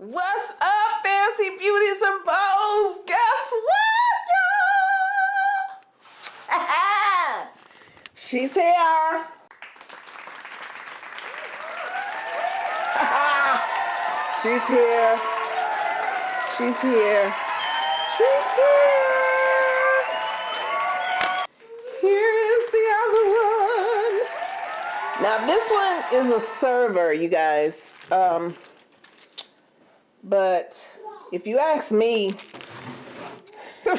What's up, Fancy Beauties and Bows? Guess what, y'all? She's here. She's here. She's here. She's here. Here is the other one. Now this one is a server, you guys. Um, but if you ask me,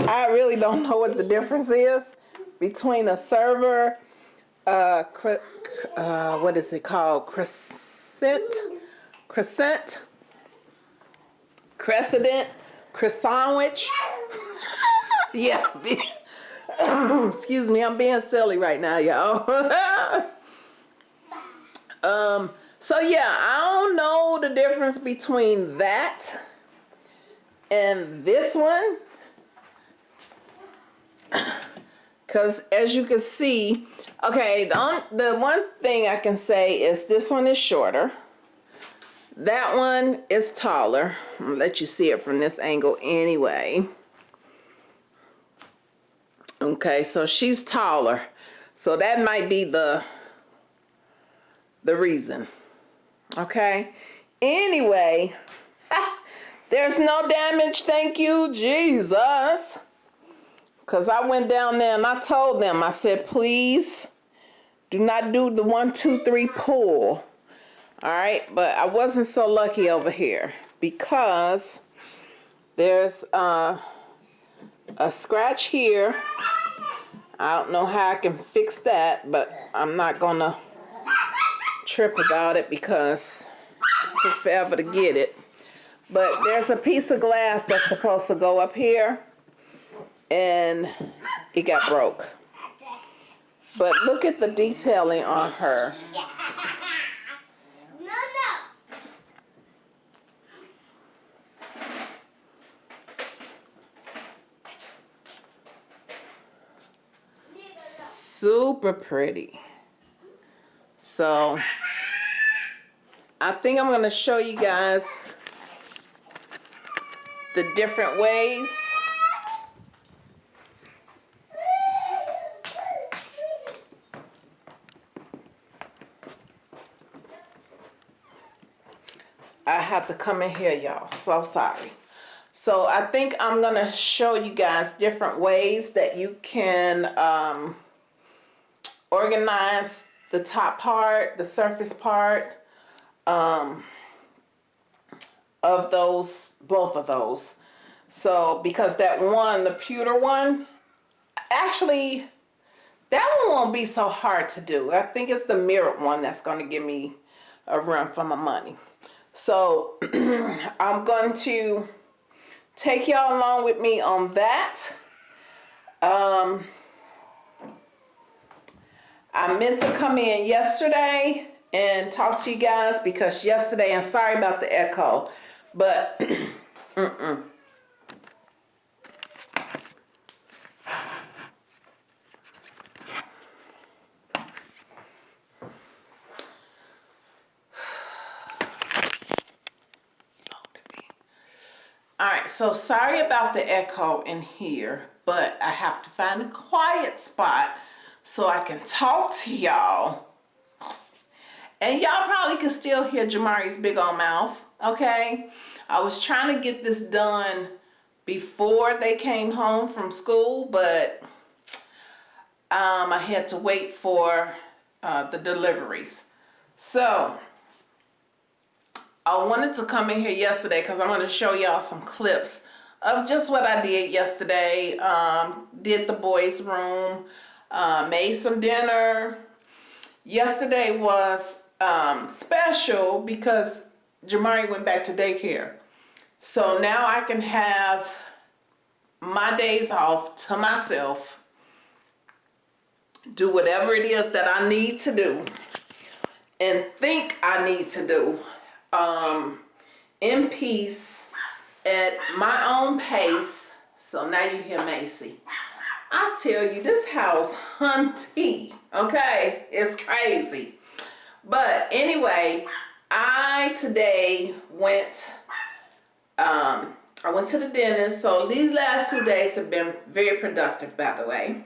I really don't know what the difference is between a server, uh, uh, what is it called? Crescent? Crescent? Crescent? Crescent? yeah. Excuse me, I'm being silly right now, y'all. um, so yeah, I don't know the difference between that and this one. Because as you can see, okay, the, the one thing I can say is this one is shorter. That one is taller. I'll let you see it from this angle anyway. Okay, so she's taller. So that might be the the reason. Okay. Anyway, there's no damage. Thank you, Jesus. Because I went down there and I told them, I said, please do not do the one, two, three pull. All right. But I wasn't so lucky over here because there's uh, a scratch here. I don't know how I can fix that, but I'm not to trip about it because it took forever to get it. But there's a piece of glass that's supposed to go up here and it got broke. But look at the detailing on her. Super pretty. So I think I'm going to show you guys the different ways. I have to come in here y'all. So sorry. So I think I'm gonna show you guys different ways that you can um, organize the top part, the surface part um, of those, both of those. So because that one, the pewter one, actually that one won't be so hard to do. I think it's the mirrored one that's going to give me a run for my money. So I'm going to take y'all along with me on that. Um, I meant to come in yesterday and talk to you guys because yesterday, I'm sorry about the echo, but mm -mm. All right, so sorry about the echo in here, but I have to find a quiet spot so I can talk to y'all. And y'all probably can still hear Jamari's big old mouth, okay? I was trying to get this done before they came home from school, but um, I had to wait for uh, the deliveries. So, I wanted to come in here yesterday because I'm going to show y'all some clips of just what I did yesterday. Um, did the boys' room uh, made some dinner. Yesterday was um, special because Jamari went back to daycare. So now I can have my days off to myself, do whatever it is that I need to do and think I need to do um, in peace at my own pace. So now you hear Macy. I tell you, this house hunty, okay? It's crazy. But anyway, I today went um I went to the dentist. So these last two days have been very productive by the way.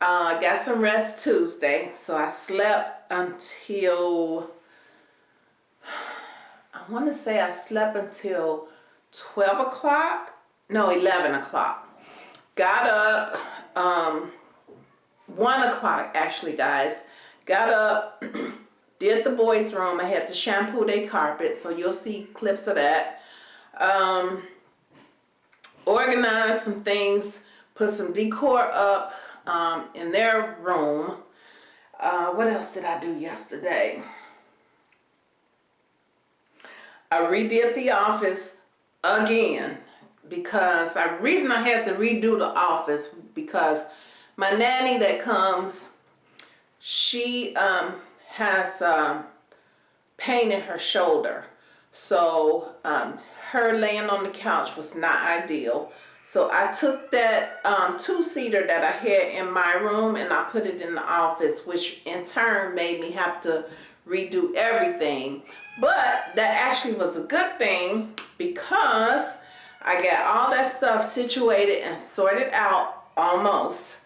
Uh got some rest Tuesday. So I slept until I want to say I slept until 12 o'clock. No 11 o'clock. Got up um one o'clock actually guys. Got up did the boys room. I had to shampoo their carpet so you'll see clips of that. Um organized some things put some decor up um in their room. Uh what else did i do yesterday? I redid the office again because the reason I had to redo the office because my nanny that comes, she um, has um, pain in her shoulder. So um, her laying on the couch was not ideal. So I took that um, two-seater that I had in my room and I put it in the office, which in turn made me have to redo everything. But that actually was a good thing because I got all that stuff situated and sorted out almost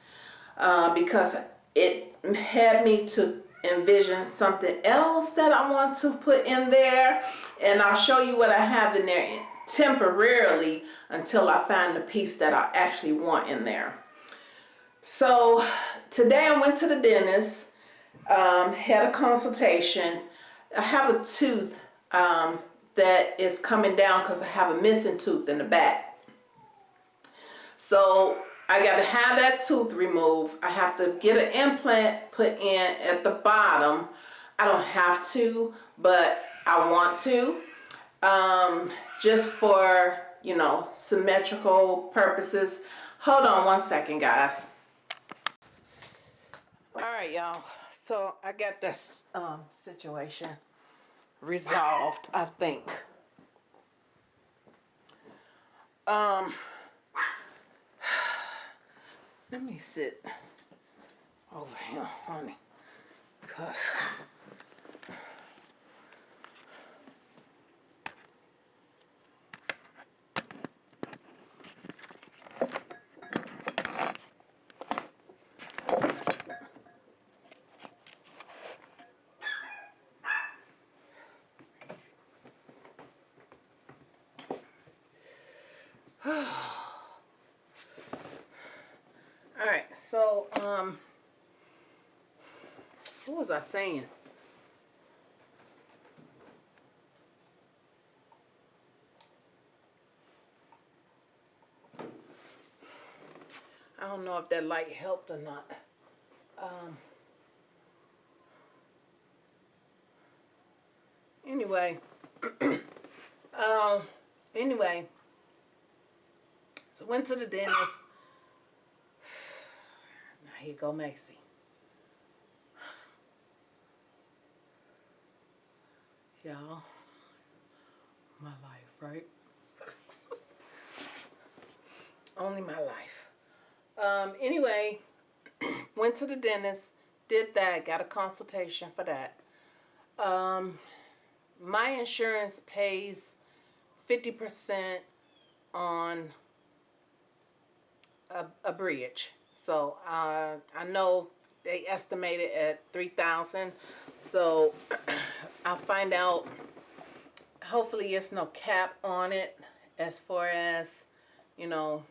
uh, because it had me to envision something else that I want to put in there and I'll show you what I have in there temporarily until I find the piece that I actually want in there. So today I went to the dentist, um, had a consultation. I have a tooth um, that is coming down because I have a missing tooth in the back. So I got to have that tooth removed. I have to get an implant put in at the bottom. I don't have to, but I want to. Um, just for, you know, symmetrical purposes. Hold on one second, guys. All right, y'all. So I got this um, situation resolved, I think. Um, let me sit over here, honey, because so um what was I saying? I don't know if that light helped or not. Um, anyway, um, anyway, so went to the dentist here go Macy. Y'all, my life, right? Only my life. Um, anyway, went to the dentist, did that, got a consultation for that. Um, my insurance pays 50% on a, a bridge. So uh, I know they estimated at 3000 so I'll find out. Hopefully it's no cap on it as far as you know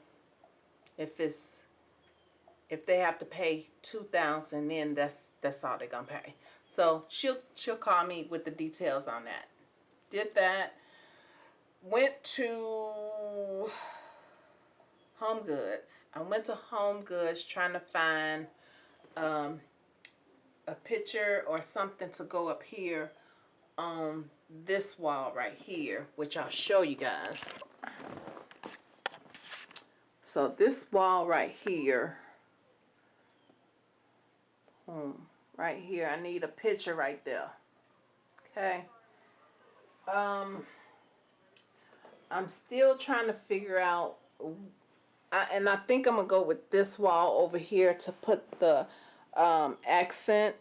if it's if they have to pay 2000 then that's that's all they're gonna pay. So she'll she'll call me with the details on that. Did that. Went to Home Goods. I went to Home Goods trying to find um, a picture or something to go up here on this wall right here, which I'll show you guys. So this wall right here, boom, right here, I need a picture right there. Okay. Um, I'm still trying to figure out I, and I think I'm going to go with this wall over here to put the um, accent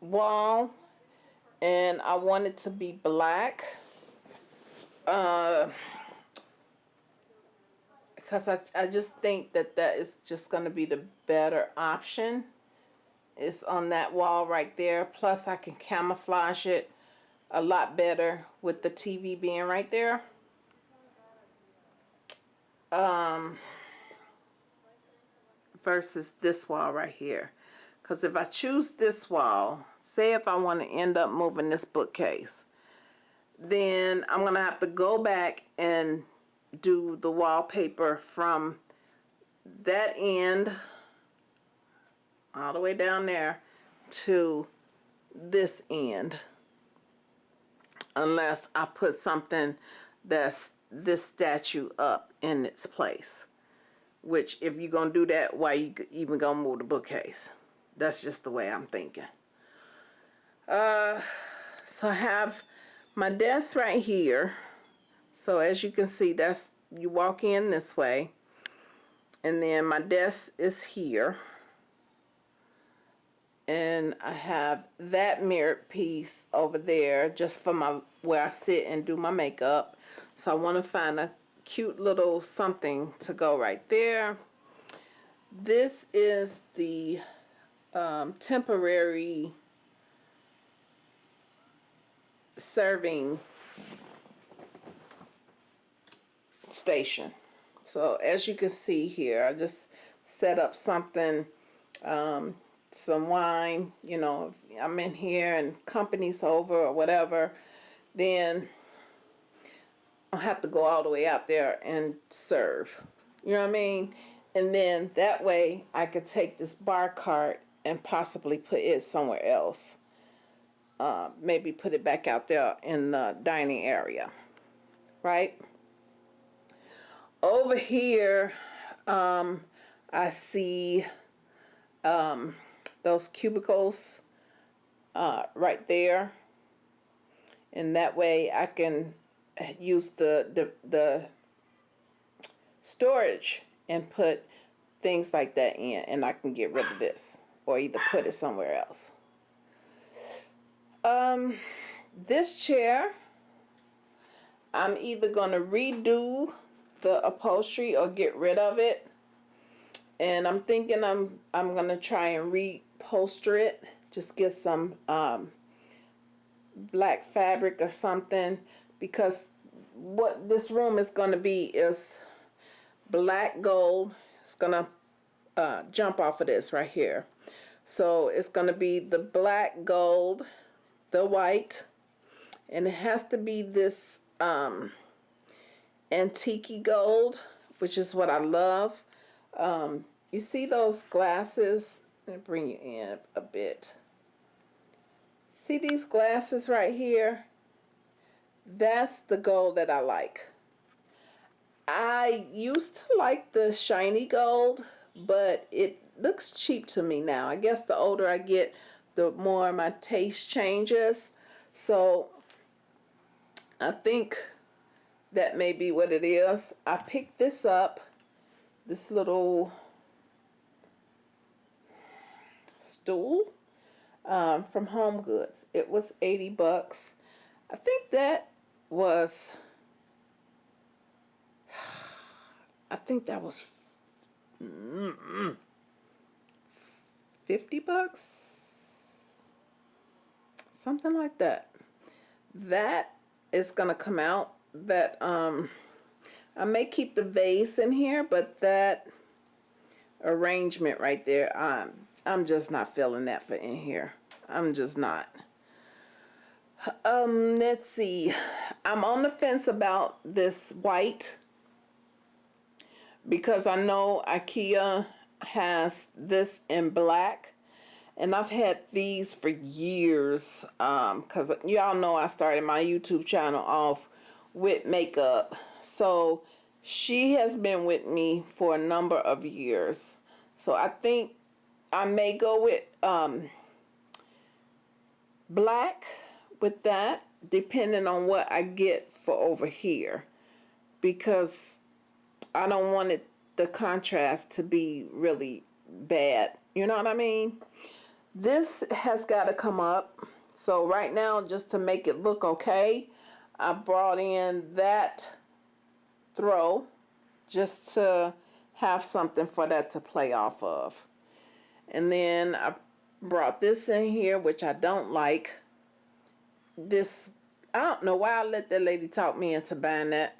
wall. and I want it to be black. Uh, because I, I just think that that is just going to be the better option. It's on that wall right there. Plus I can camouflage it a lot better with the TV being right there. Um, versus this wall right here. Because if I choose this wall, say if I want to end up moving this bookcase, then I'm going to have to go back and do the wallpaper from that end all the way down there to this end unless I put something that's this statue up in its place which if you're gonna do that why you even gonna move the bookcase? That's just the way I'm thinking. Uh so I have my desk right here. So as you can see that's you walk in this way. And then my desk is here. And I have that mirrored piece over there just for my where I sit and do my makeup. So I want to find a cute little something to go right there. This is the um, temporary serving station. So as you can see here I just set up something um, some wine, you know, I'm in here and company's over or whatever, then have to go all the way out there and serve. You know what I mean? And then that way I could take this bar cart and possibly put it somewhere else. Uh, maybe put it back out there in the dining area. Right? Over here, um, I see um, those cubicles uh, right there and that way I can use the, the, the storage and put things like that in and I can get rid of this or either put it somewhere else. Um, this chair, I'm either going to redo the upholstery or get rid of it. And I'm thinking I'm I'm going to try and re upholster it. Just get some um, black fabric or something because what this room is going to be is black gold. It's going to uh, jump off of this right here. So it's going to be the black gold, the white, and it has to be this um, antique gold, which is what I love. Um, you see those glasses let me bring you in a bit. See these glasses right here? That's the gold that I like. I used to like the shiny gold, but it looks cheap to me now. I guess the older I get, the more my taste changes. So I think that may be what it is. I picked this up, this little stool um, from Home Goods. It was 80 bucks. I think that was, I think that was mm -mm, 50 bucks. Something like that. That is going to come out. That, um, I may keep the vase in here, but that arrangement right there, um, I'm just not feeling that for in here. I'm just not. Um, let's see. I'm on the fence about this white because I know IKEA has this in black and I've had these for years because um, y'all know I started my YouTube channel off with makeup so she has been with me for a number of years so I think I may go with um, black with that depending on what I get for over here because I don't want it the contrast to be really bad you know what I mean this has got to come up So right now, just to make it look okay, I brought in that throw just to have something for that to play off of. And then I brought this in here, which I don't like. This, I don't know why I let that lady talk me into buying that,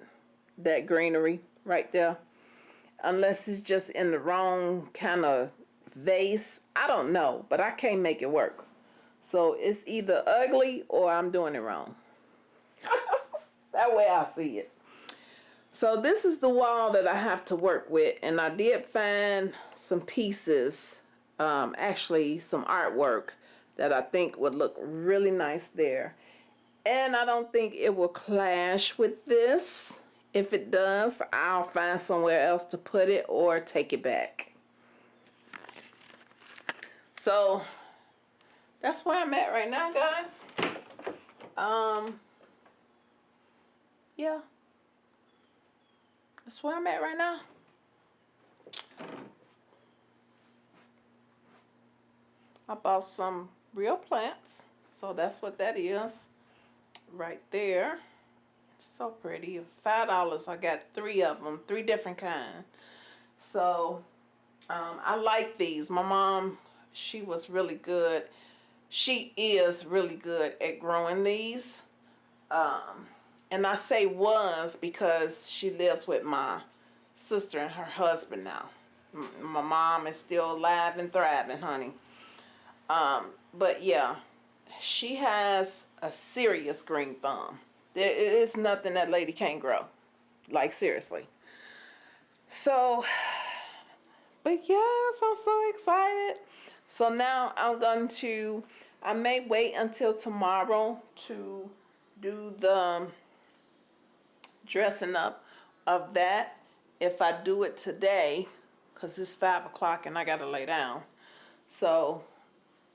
that greenery right there. Unless it's just in the wrong kind of vase. I don't know, but I can't make it work. So it's either ugly or I'm doing it wrong. that way I see it. So this is the wall that I have to work with. And I did find some pieces, um, actually some artwork that I think would look really nice there. And I don't think it will clash with this. If it does, I'll find somewhere else to put it or take it back. So that's where I'm at right now, guys. Um, yeah. That's where I'm at right now. I bought some real plants. So that's what that is right there. So pretty. Five dollars. I got three of them, three different kind. So um, I like these. My mom, she was really good. She is really good at growing these. Um, and I say was because she lives with my sister and her husband now. My mom is still alive and thriving, honey. Um, but yeah, she has a serious green thumb. There is nothing that lady can't grow. Like, seriously. So, but yes, I'm so excited. So now I'm going to, I may wait until tomorrow to do the um, dressing up of that if I do it today because it's five o'clock and I gotta lay down so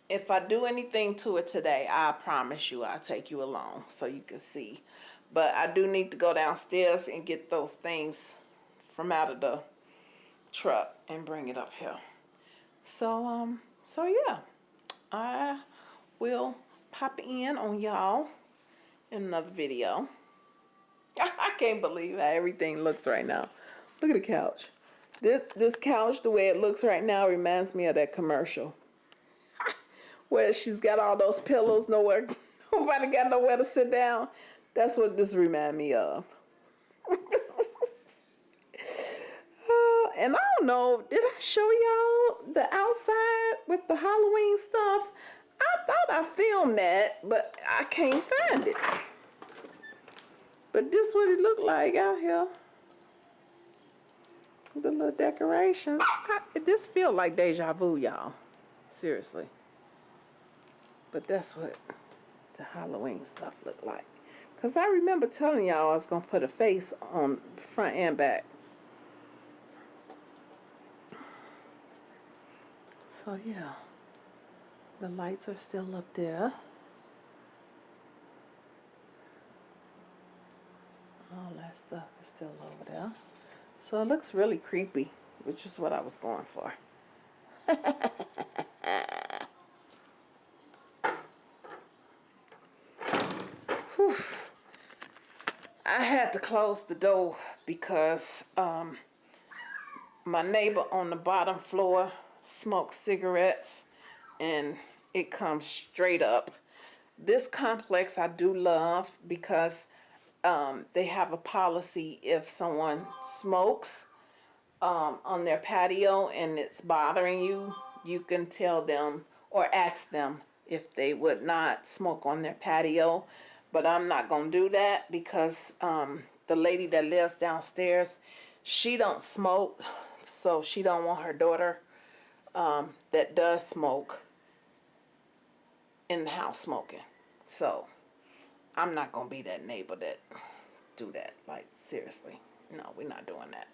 if I do anything to it today I promise you I'll take you along so you can see but I do need to go downstairs and get those things from out of the truck and bring it up here so um so yeah I will pop in on y'all in another video I can't believe how everything looks right now. Look at the couch. This, this couch, the way it looks right now, reminds me of that commercial. Where she's got all those pillows, nowhere, nobody got nowhere to sit down. That's what this remind me of. and I don't know, did I show y'all the outside with the Halloween stuff? I thought I filmed that, but I can't find it. But this what it looked like out here. The little decorations. I, this feel like deja vu, y'all. Seriously. But that's what the Halloween stuff looked like. Because I remember telling y'all I was going to put a face on front and back. So, yeah. The lights are still up there. all that stuff is still over there. So it looks really creepy, which is what I was going for. I had to close the door because um, my neighbor on the bottom floor smokes cigarettes and it comes straight up. This complex I do love because um, they have a policy if someone smokes um, on their patio and it's bothering you, you can tell them or ask them if they would not smoke on their patio. But I'm not going to do that because um, the lady that lives downstairs, she don't smoke. So she don't want her daughter um, that does smoke in the house smoking. So I'm not going to be that neighbor that do that. Like, seriously. No, we're not doing that.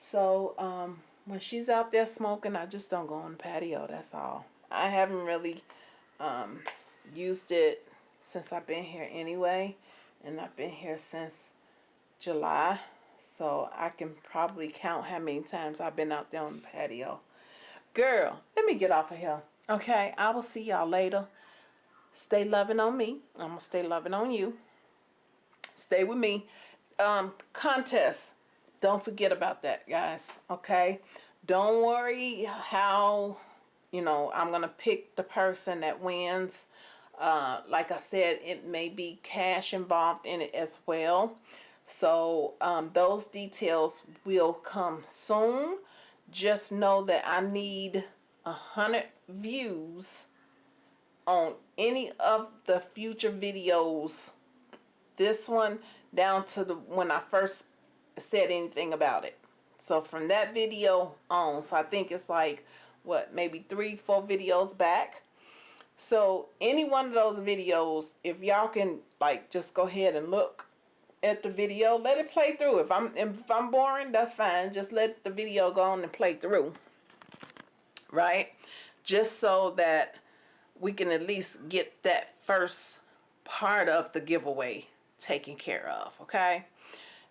So, um, when she's out there smoking, I just don't go on the patio. That's all. I haven't really um, used it since I've been here anyway. And I've been here since July. So, I can probably count how many times I've been out there on the patio. Girl, let me get off of here. Okay, I will see y'all later. stay loving on me. I'm gonna stay loving on you. Stay with me. Um, contest. Don't forget about that, guys. Okay. Don't worry how you know I'm gonna pick the person that wins. Uh, like I said, it may be cash involved in it as well. So um, those details will come soon. Just know that I need a hundred views on any of the future videos this one down to the when I first said anything about it so from that video on so I think it's like what maybe three four videos back so any one of those videos if y'all can like just go ahead and look at the video let it play through if I'm if I'm boring that's fine just let the video go on and play through right just so that we can at least get that first part of the giveaway taken care of, okay?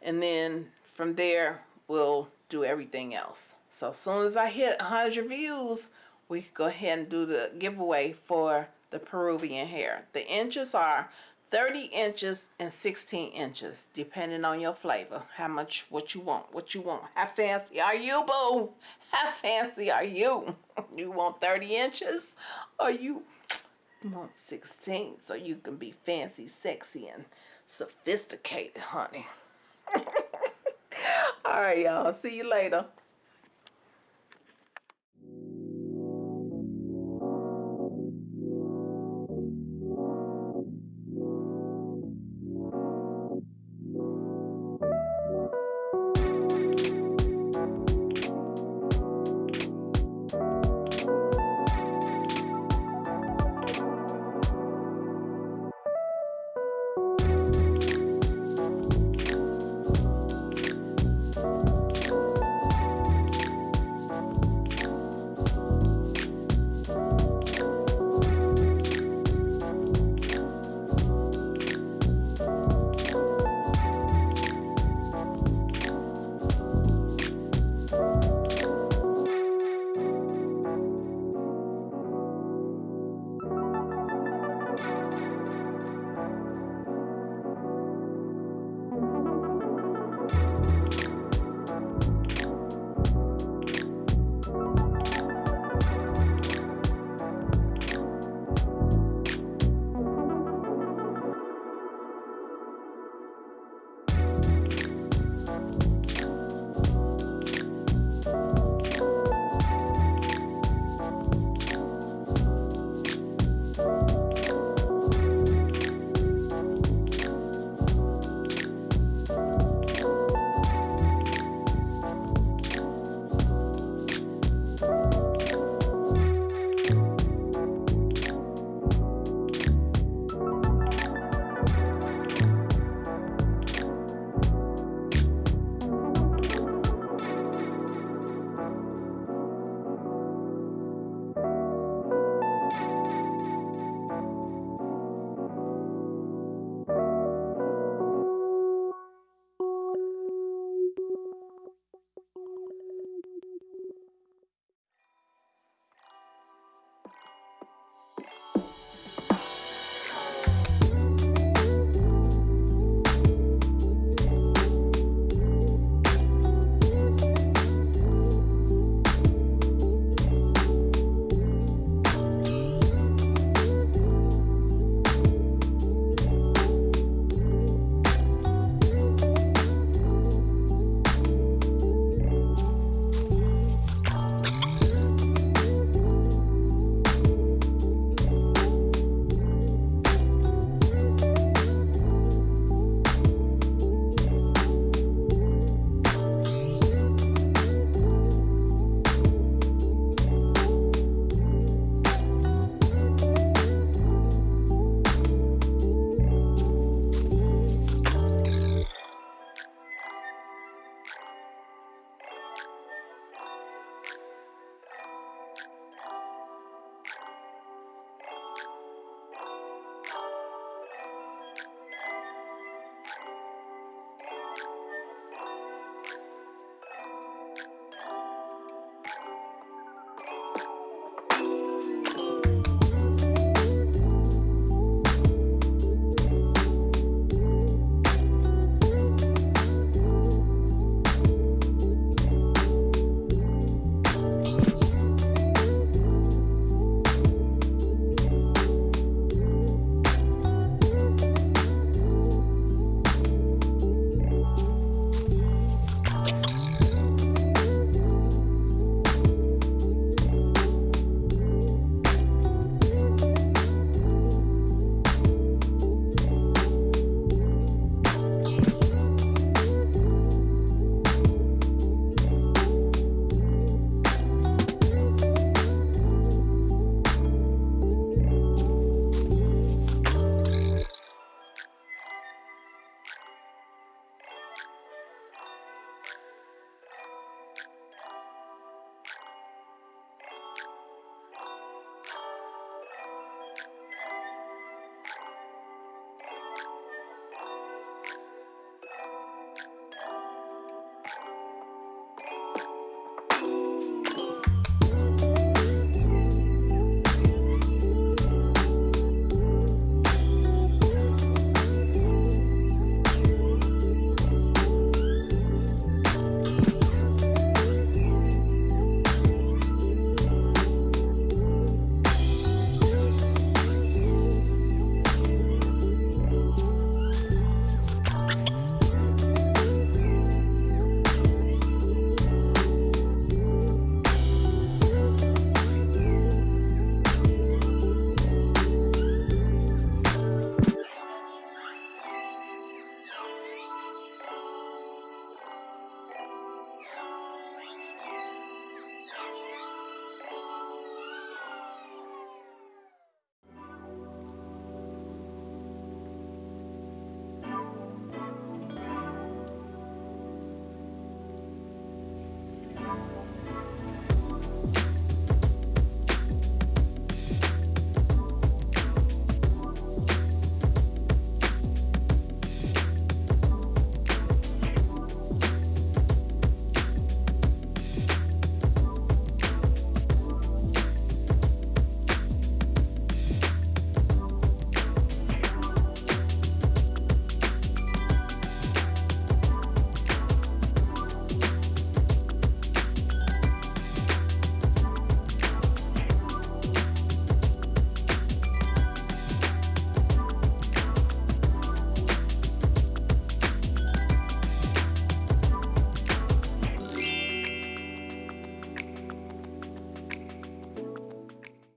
And then from there, we'll do everything else. So as soon as I hit 100 views, we go ahead and do the giveaway for the Peruvian hair. The inches are 30 inches and 16 inches, depending on your flavor. How much, what you want, what you want. How fancy are you, boo? How fancy are you? You want 30 inches or you want 16 so you can be fancy, sexy, and sophisticated, honey. All right, y'all. See you later.